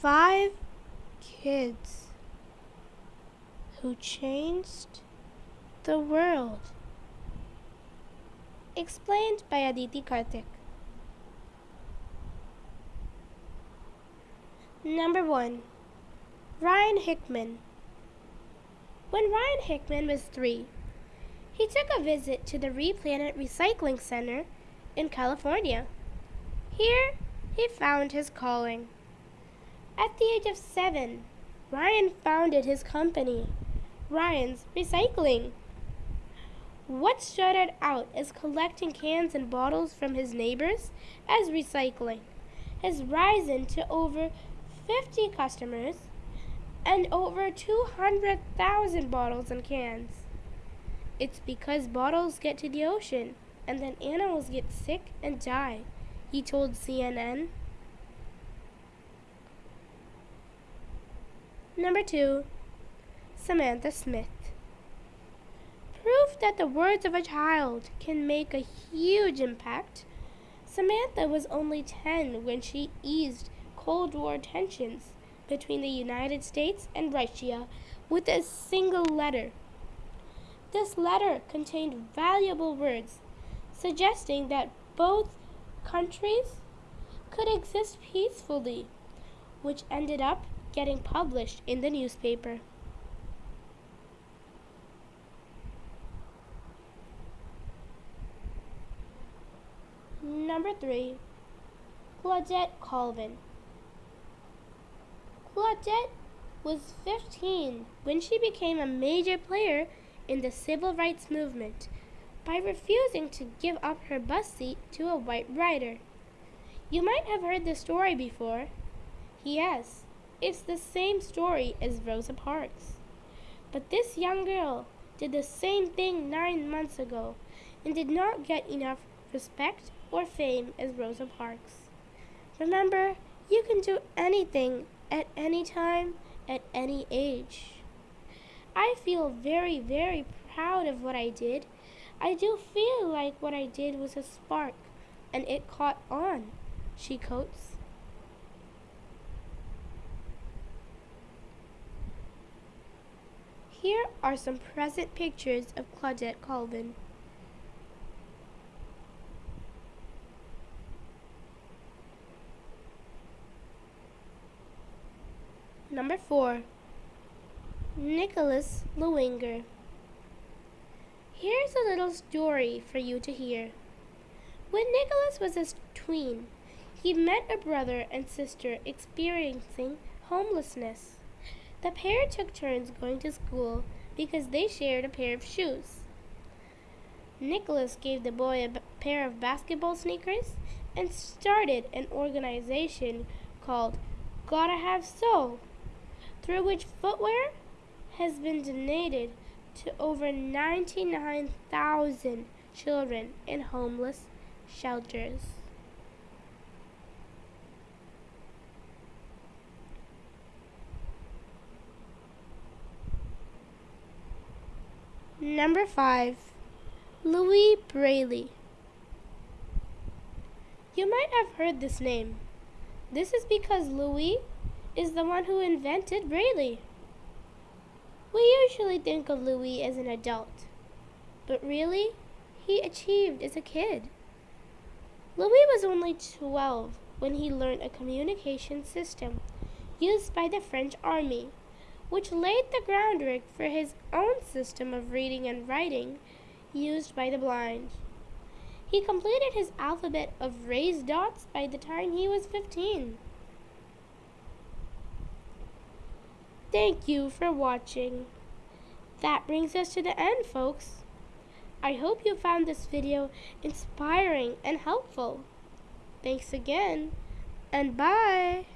Five kids who changed the world. Explained by Aditi Karthik. Number one, Ryan Hickman. When Ryan Hickman was three, he took a visit to the Replanet Recycling Center in California. Here, he found his calling. At the age of seven, Ryan founded his company, Ryan's Recycling. What started out as collecting cans and bottles from his neighbors as recycling has risen to over 50 customers and over 200,000 bottles and cans. It's because bottles get to the ocean and then animals get sick and die, he told CNN. Number two, Samantha Smith. Proof that the words of a child can make a huge impact. Samantha was only 10 when she eased Cold War tensions between the United States and Russia with a single letter. This letter contained valuable words suggesting that both countries could exist peacefully, which ended up getting published in the newspaper. Number three, Claudette Colvin. Claudette was 15 when she became a major player in the civil rights movement by refusing to give up her bus seat to a white rider. You might have heard the story before. Yes, it's the same story as Rosa Parks. But this young girl did the same thing nine months ago and did not get enough respect or fame as Rosa Parks. Remember, you can do anything at any time, at any age. I feel very, very proud of what I did. I do feel like what I did was a spark, and it caught on, she quotes. Here are some present pictures of Claudette Colvin. Number 4. Nicholas Lowinger. Here's a little story for you to hear. When Nicholas was a tween, he met a brother and sister experiencing homelessness. The pair took turns going to school because they shared a pair of shoes. Nicholas gave the boy a pair of basketball sneakers and started an organization called Gotta Have Sole, through which footwear has been donated to over 99,000 children in homeless shelters. Number 5. Louis Braille. You might have heard this name. This is because Louis is the one who invented Braille. We usually think of Louis as an adult, but really, he achieved as a kid. Louis was only 12 when he learned a communication system used by the French army, which laid the groundwork for his own system of reading and writing used by the blind. He completed his alphabet of raised dots by the time he was 15. Thank you for watching. That brings us to the end, folks. I hope you found this video inspiring and helpful. Thanks again, and bye.